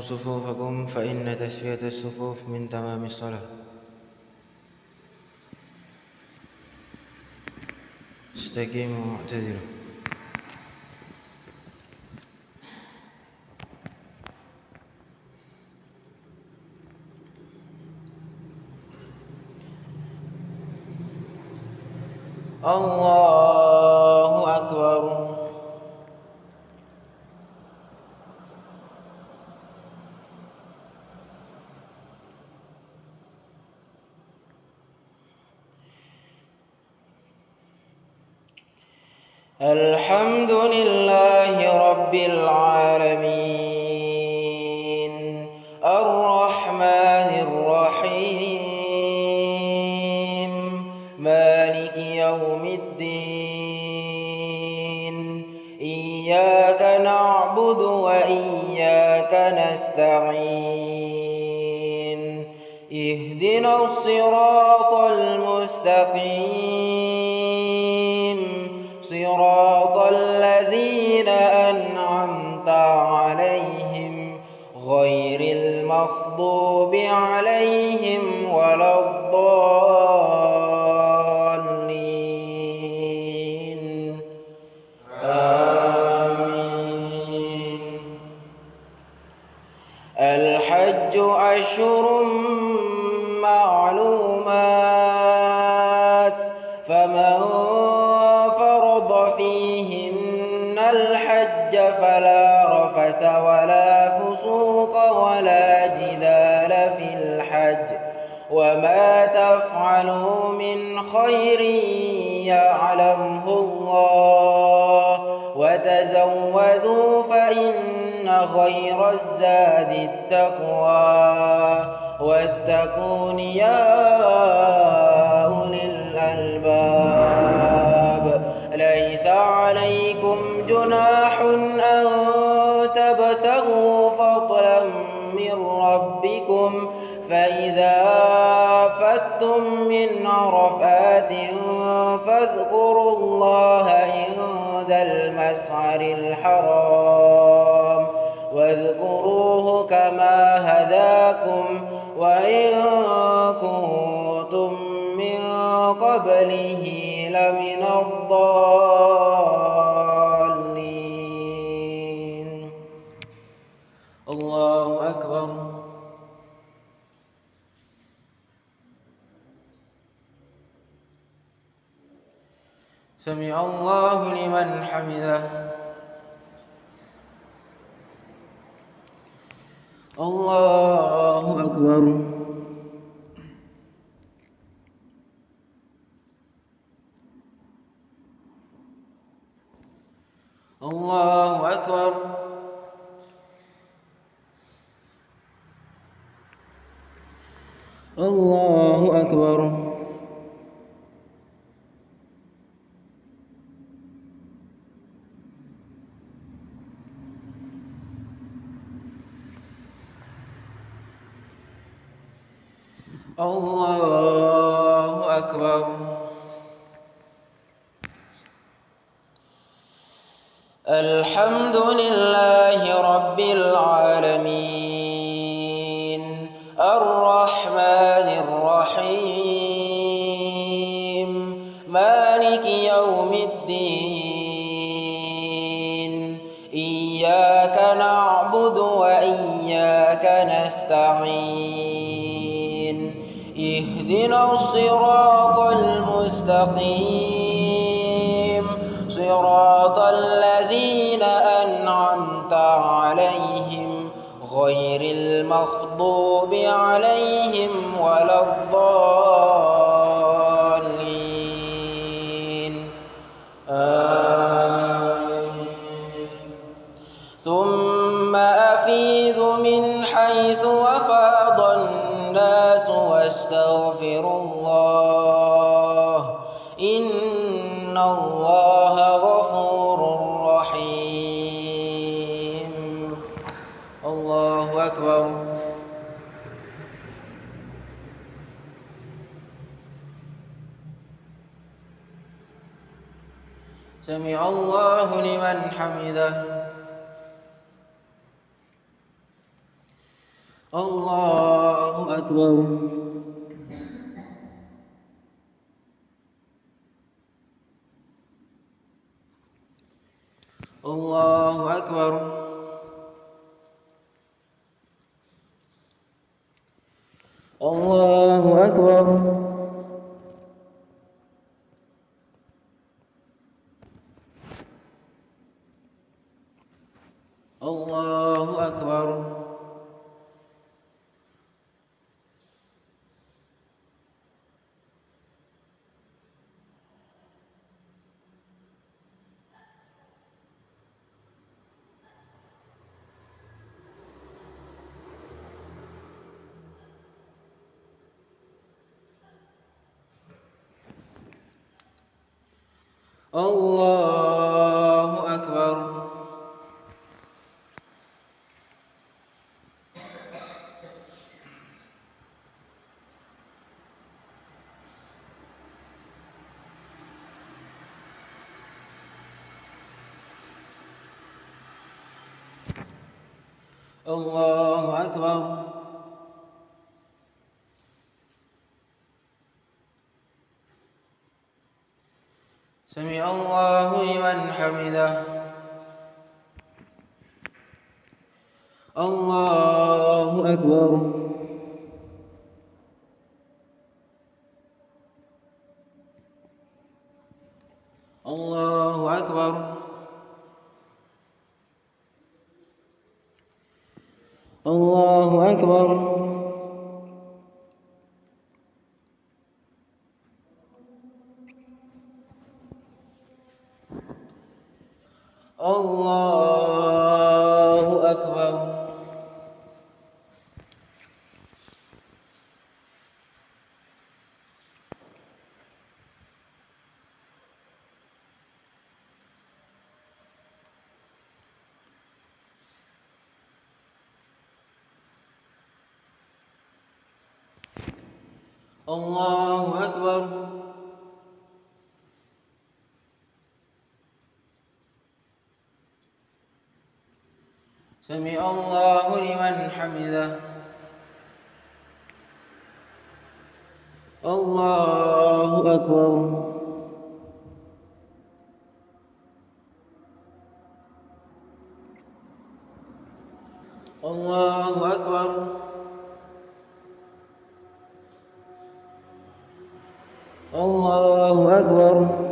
صفوفكم فإن تسوية الصفوف من تمام الصلاة. استقيموا واعتذروا. الله أكبر الحمد لله المغضوب عليهم ولا الضالين تفعلوا من خير يعلمه الله وتزودوا فإن خير الزاد التقوى. واتقون يا من عرفات فاذكروا الله عند المسعر الحرام واذكروه كما هداكم وإن كنتم من قبله لمن الضالين سمع الله لمن حمده. الله أكبر. الله أكبر. الله أكبر. الله أكبر الحمد لله رب العالمين. الرحمن الرحيم. مالك يوم الدين. إياك نعبد وإياك نستعين. اهدنا الصراط المستقيم. صراط الذين أنعمت عليهم غير المغضوب عليهم الله لمن حمده. الله أكبر. الله أكبر. الله أكبر الله أكبر الله أكبر. الله أكبر. سمع الله لمن حمده. الله أكبر. الله أكبر. الله أكبر. الله أكبر الله أكبر سمع الله لمن حمده. الله أكبر الله أكبر الله أكبر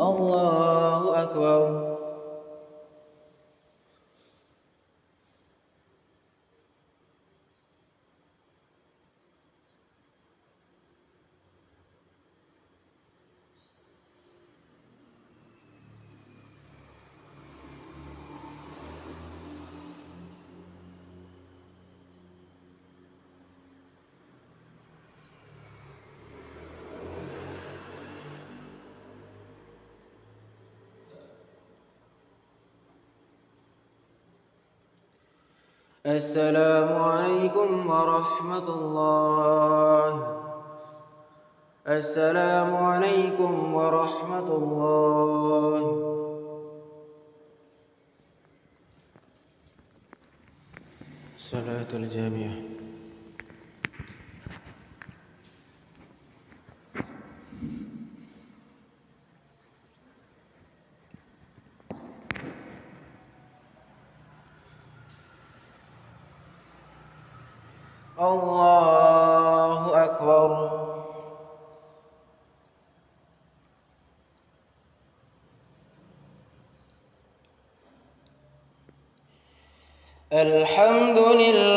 الله أكبر السلام عليكم ورحمة الله. السلام عليكم ورحمة الله. صلاة الجامعة الله أكبر الحمد لله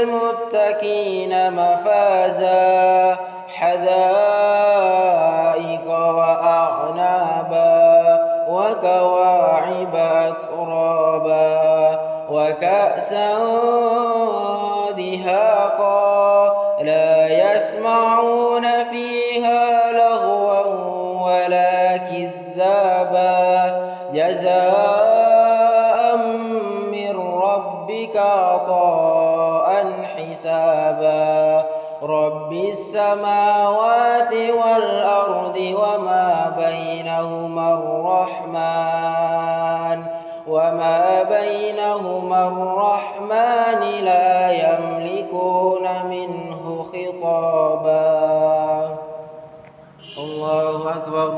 للمتقين مفازاً. السماوات والأرض وما بينهما الرحمن وما بينهما الرحمن لا يملكون منه خطابا. الله أكبر.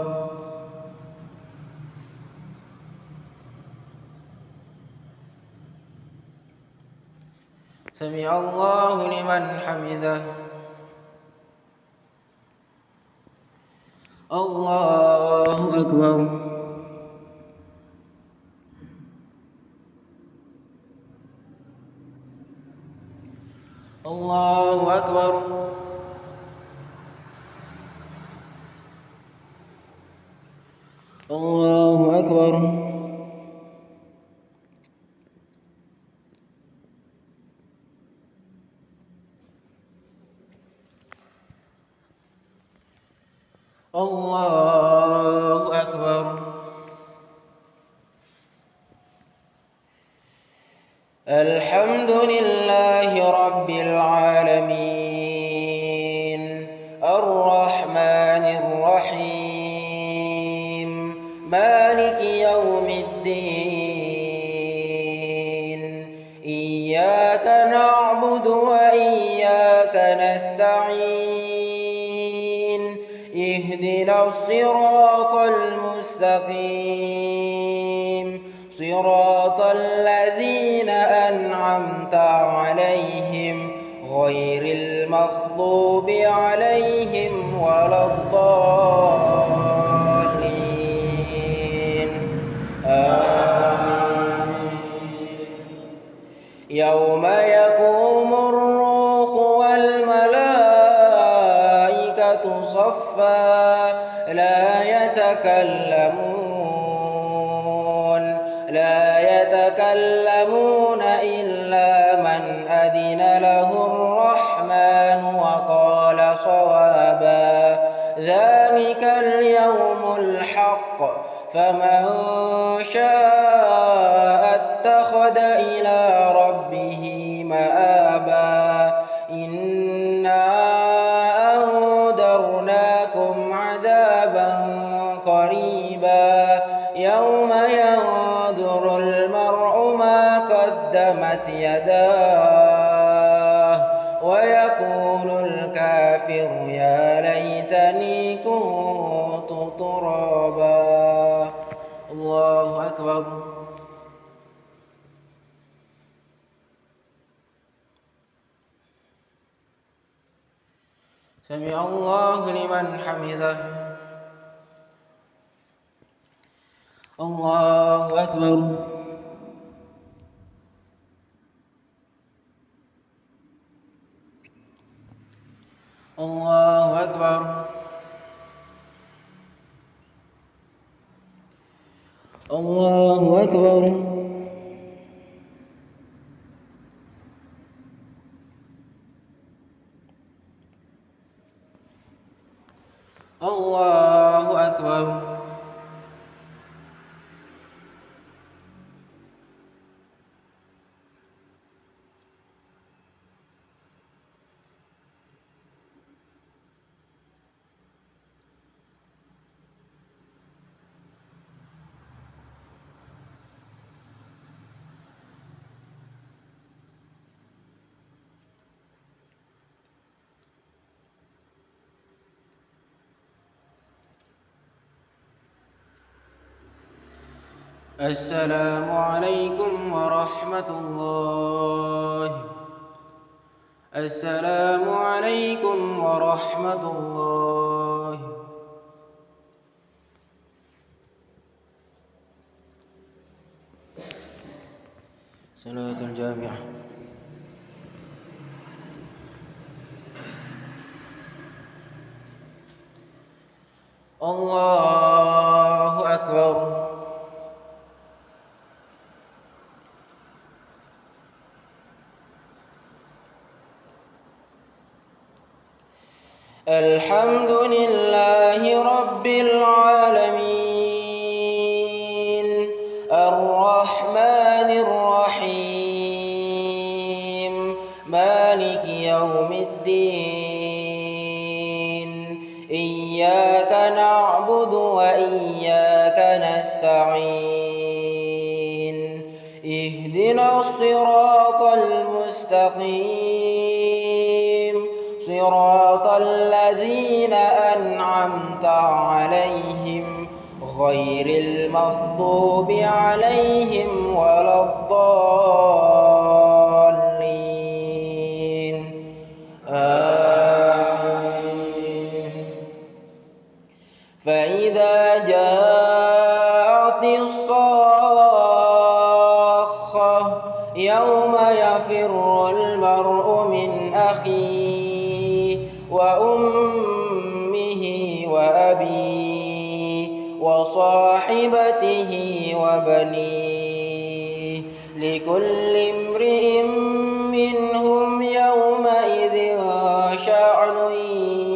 سمع الله لمن حمده. الله أكبر. الله أكبر. يوم يقوم الروح والملائكة صفا لا يتكلمون لا يتكلمون إلا من أذن له الرحمن وقال صوابا ذلك اليوم الحق فمن يداه ويقول الكافر يا ليتني كنت ترابا. الله أكبر. سمع الله لمن حمده. الله أكبر. الله أكبر. الله أكبر. السلام عليكم ورحمة الله. السلام عليكم ورحمة الله. صلاة الجامعة. الله الحمد من أخيه وأمه وأبيه وصاحبته وبنيه لكل امرئ منهم يومئذ شأن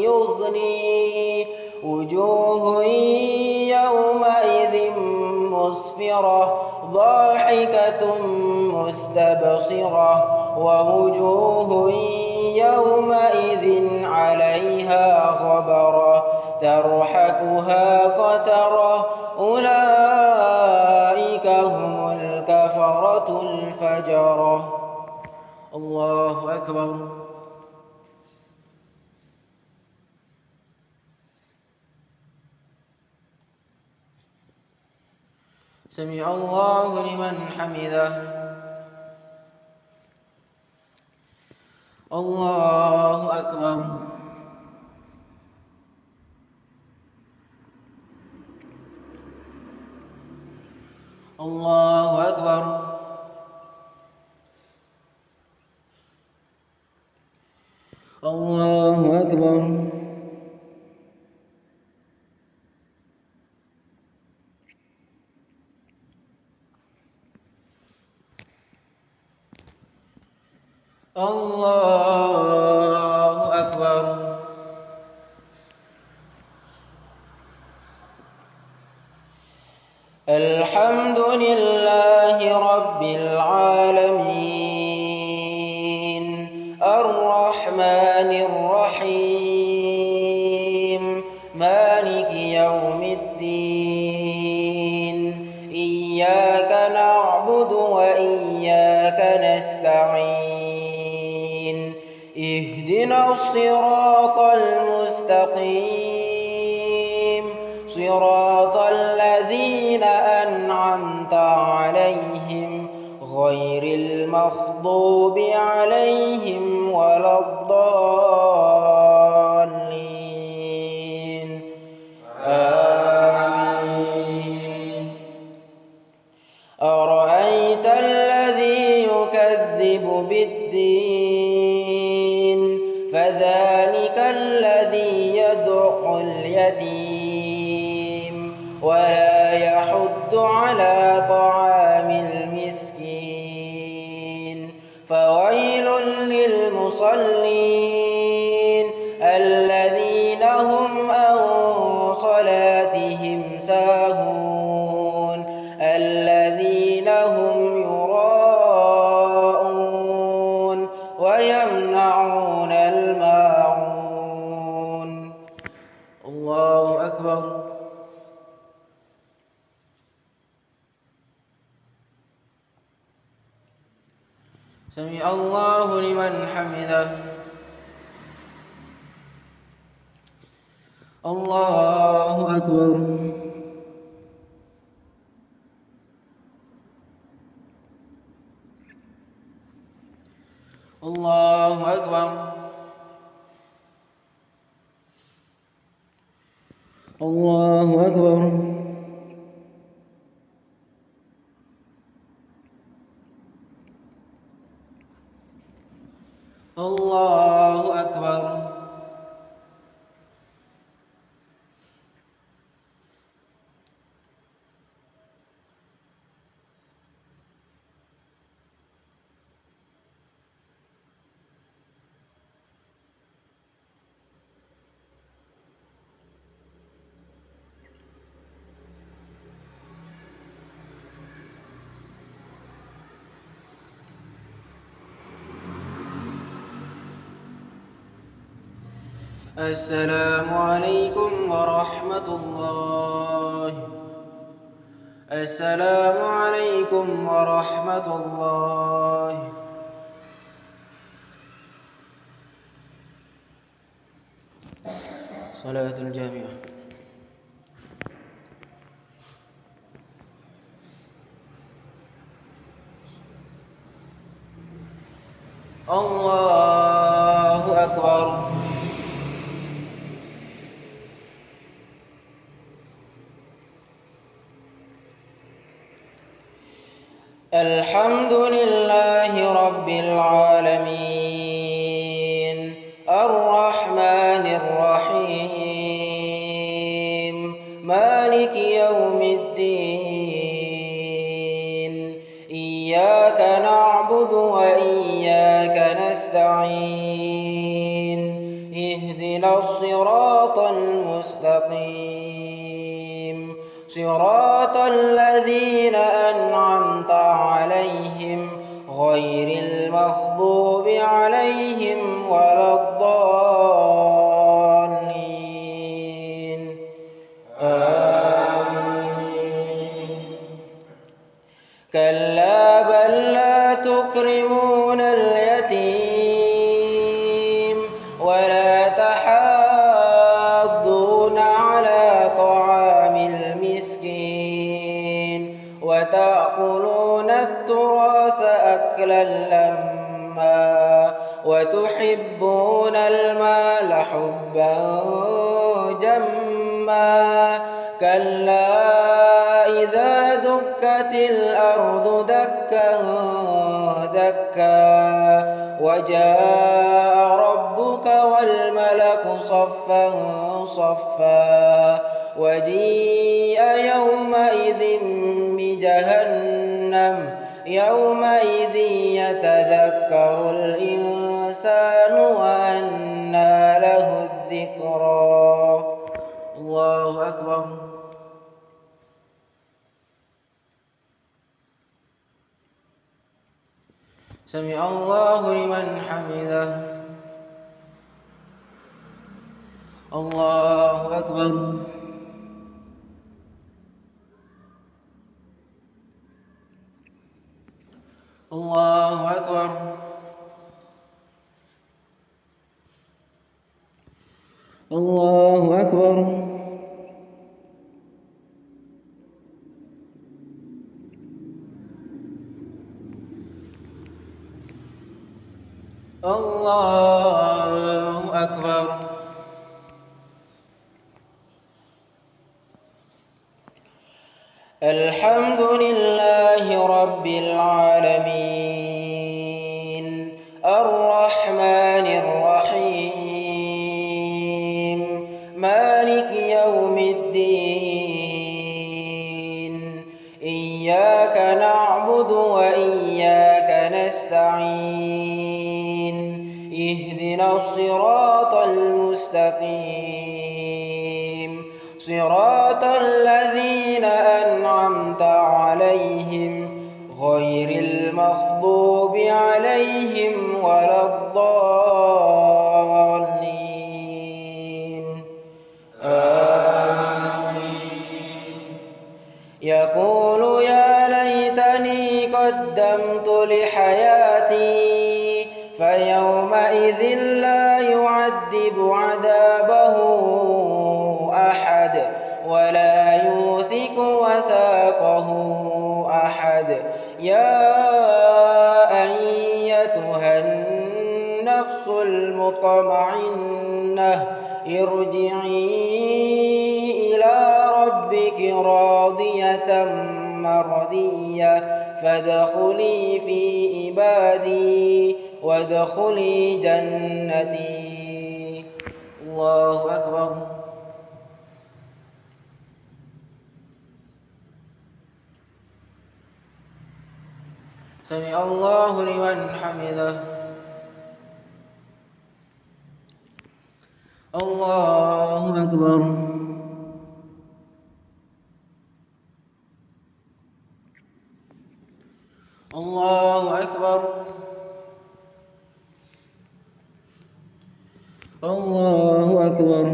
يغنيه وجوه يومئذ مسفرة ضاحكة مستبصرة ووجوه يومئذ عليها غبرة ترحكها قترة أولئك هم الكفرة الفجرة الله أكبر سمع الله لمن حمده الله أكبر. الله أكبر. الله أكبر. فذلك الذي يدع اليتيم ولا يحض على طعام المسكين فويل للمصلين سمع الله لمن حمده. الله أكبر. الله أكبر. الله أكبر. الله أكبر. السلام عليكم ورحمة الله. السلام عليكم ورحمة الله. صلاة الجامعة. الله أكبر الحمد لله رب العالمين. الرحمن الرحيم. مالك يوم الدين. إياك نعبد وإياك نستعين. اهدنا الصراط المستقيم. صراط الذين وتحبون المال حبا جما كلا إذا دكت الأرض دكا دكا وجاء ربك والملك صفا صفا وجيء يومئذ بجهنم يومئذ يتذكر الإنسان وأنى له الذكرى. الله أكبر. سمع الله لمن حمده. الله أكبر. الله أكبر. الله أكبر. الله أكبر. الحمد لله رب العالمين. الرحمن الرحيم. مالك يوم الدين. إياك نعبد وإياك نستعين. اهدنا الصراط المستقيم. صراط المطمئنة ارجعي إلى ربك راضية مرضية. فادخلي في عبادي وادخلي جنتي. الله أكبر. سمع الله لمن حمده. الله أكبر الله أكبر الله الله أكبر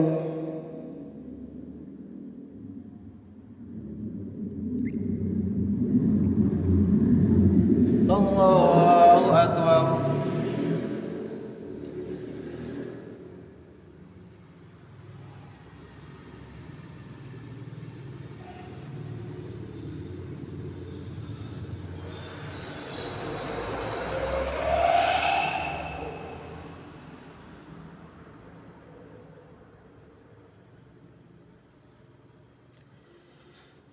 الله أكبر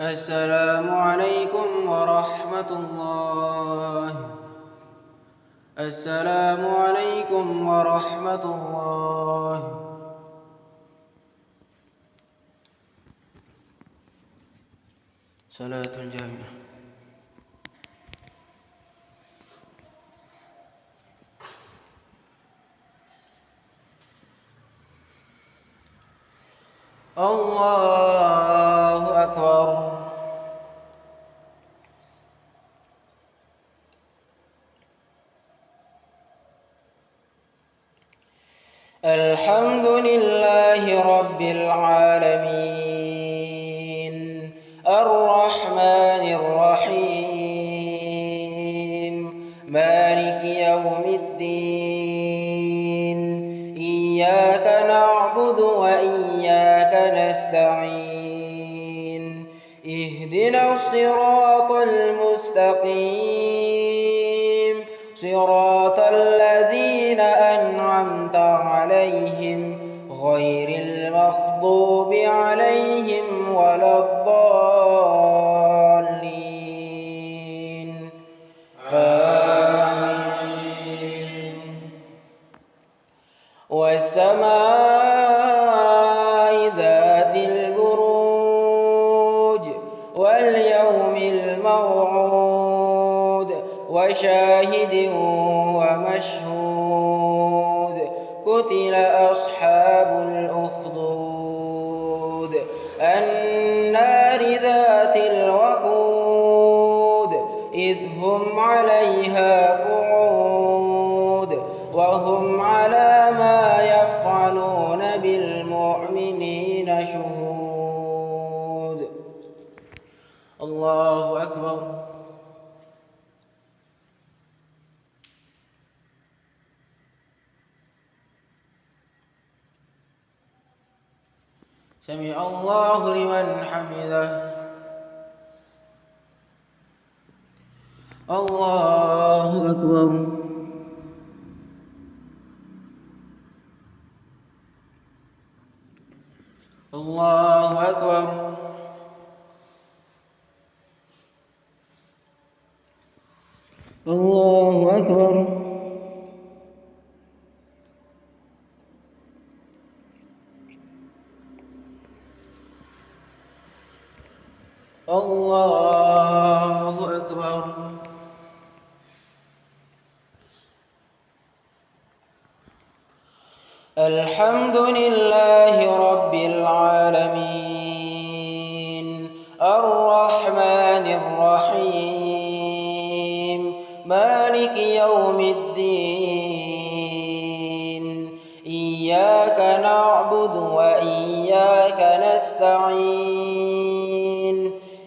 السلام عليكم ورحمة الله. السلام عليكم ورحمة الله. صلاة الجامعة. الله الموعود وشاهد ومشهود قتل أصحاب الأخدود النار ذات الوقود إذ هم عليها قعود الله أكبر. سمع الله لمن حمده. الله أكبر. الله أكبر. الله أكبر. الله أكبر. الحمد لله رب العالمين. الرحمن الرحيم. مالك يوم الدين. إياك نعبد وإياك نستعين.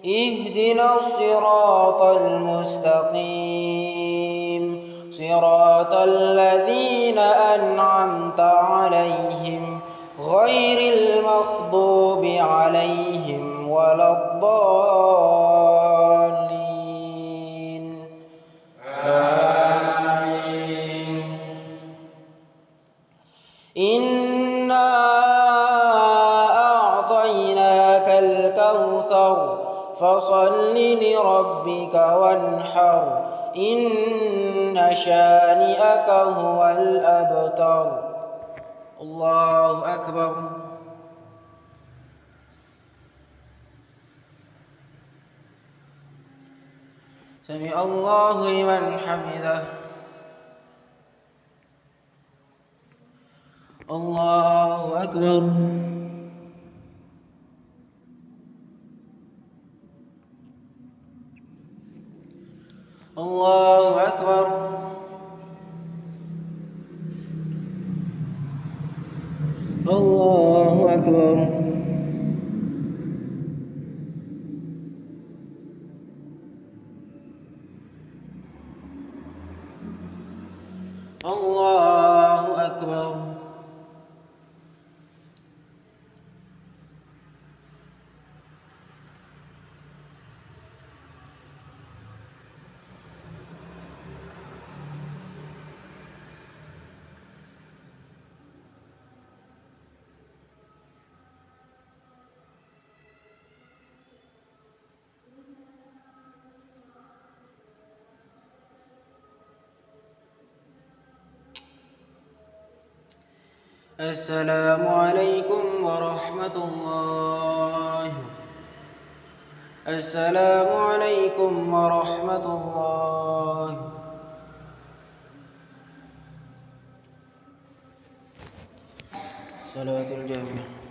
اهدنا الصراط المستقيم. صراط الذين أنعمت عليهم غير المغضوب عليهم ولا الضالين. فصل لربك وانحر إن شانئك هو الأبتر. الله أكبر. سمع الله لمن حمده. الله أكبر. الله أكبر. الله أكبر. الله أكبر. السلام عليكم ورحمة الله. السلام عليكم ورحمة الله. صلوات الجامع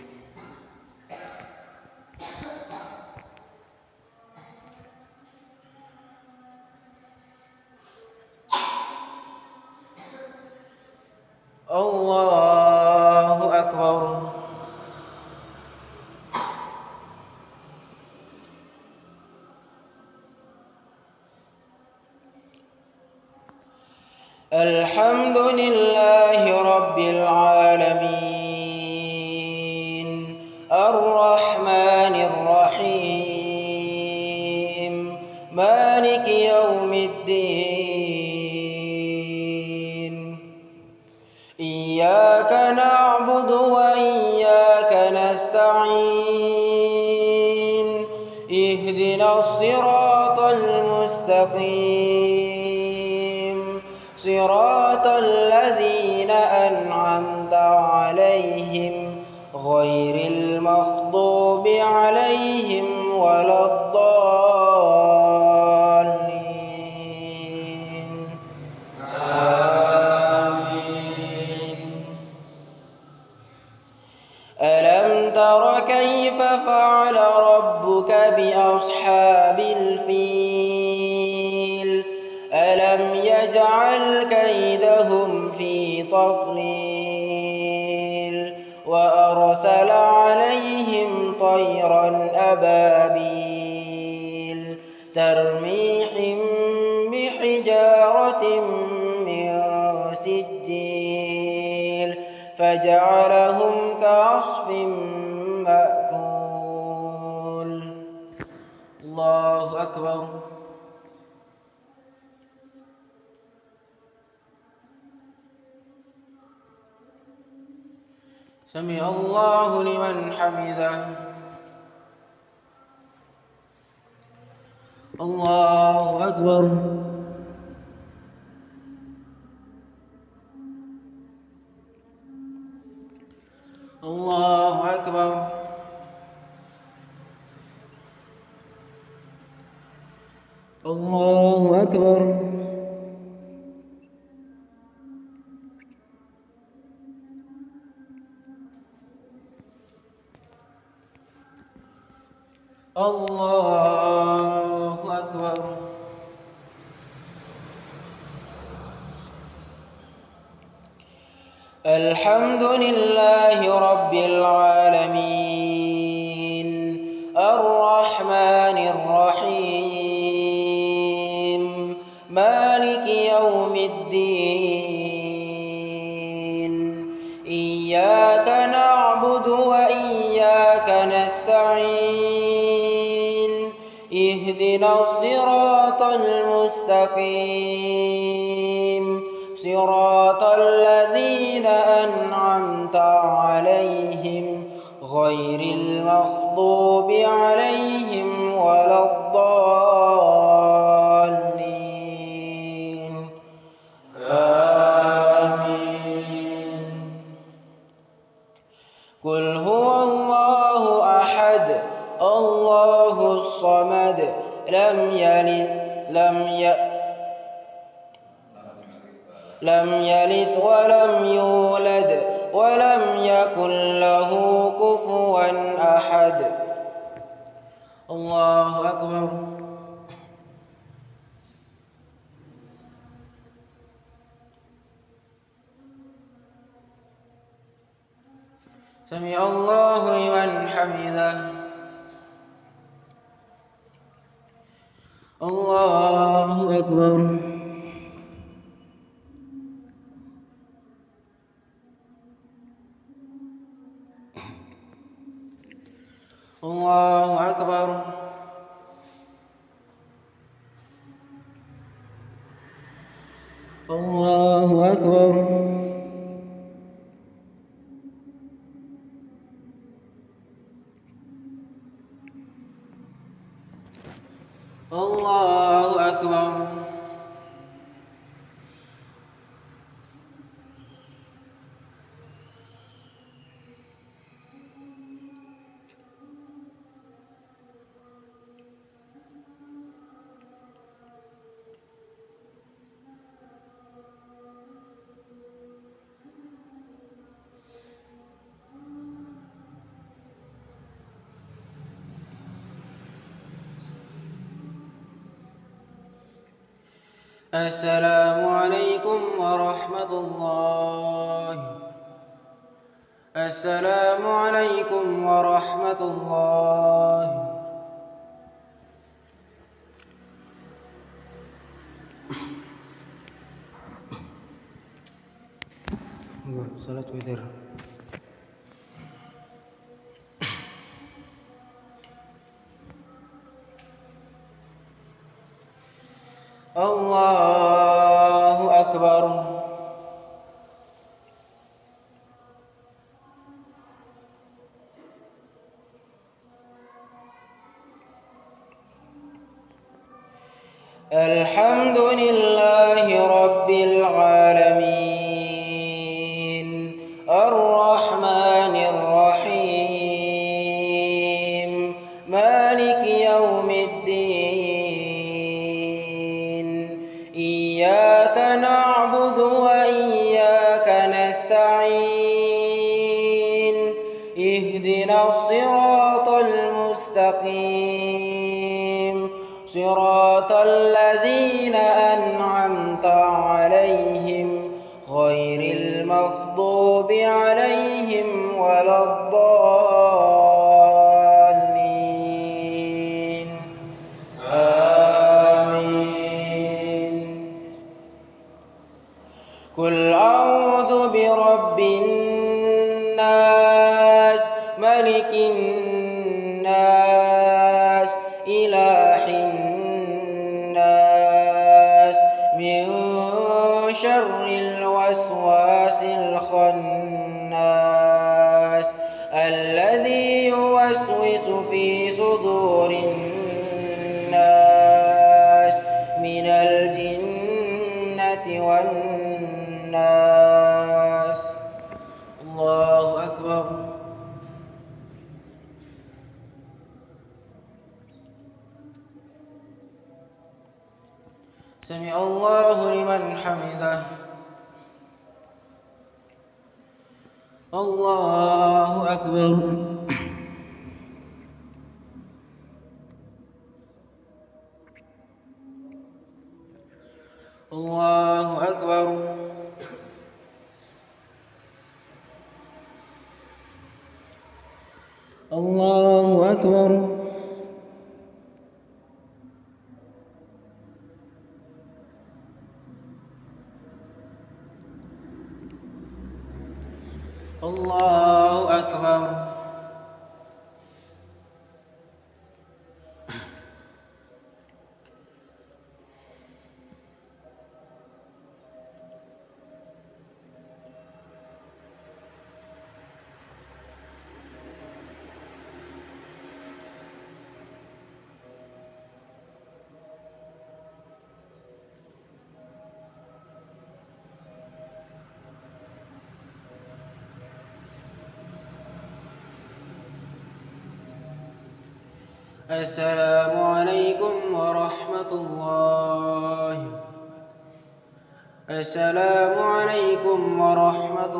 تر كيف فعل ربك بأصحاب الفيل؟ ألم يجعل كيدهم في تضليل وأرسل عليهم طيرا أبابيل ترميهم بحجارة من سجيل فجعلهم أكبر. سمع الله لمن حمده. الله أكبر. الله أكبر. الله أكبر. الله أكبر. الحمد لله رب العالمين. الرحمن الرحيم. الدين إياك نعبد وإياك نستعين. اهدنا الصراط المستقيم. صراط الذين أنعمت عليهم. غير المغضوب عليهم ولا الضالين. لم يلد لم يلد لم يلد ولم يولد ولم يكن له كفوا أحد. الله أكبر. سمع الله لمن حمده. الله أكبر. الله أكبر. الله أكبر. الله أكبر. السلام عليكم ورحمة الله. السلام عليكم ورحمة الله. Enggak, salat اهدنا الصراط المستقيم. صراط الذين أنعمت عليهم غير المغضوب عليهم ولا الضالين. الخناس الذي يوسوس في صدور الناس من الجنة والناس. الله أكبر. سمع الله لمن حمده. الله أكبر. السلام عليكم ورحمة الله. السلام عليكم ورحمة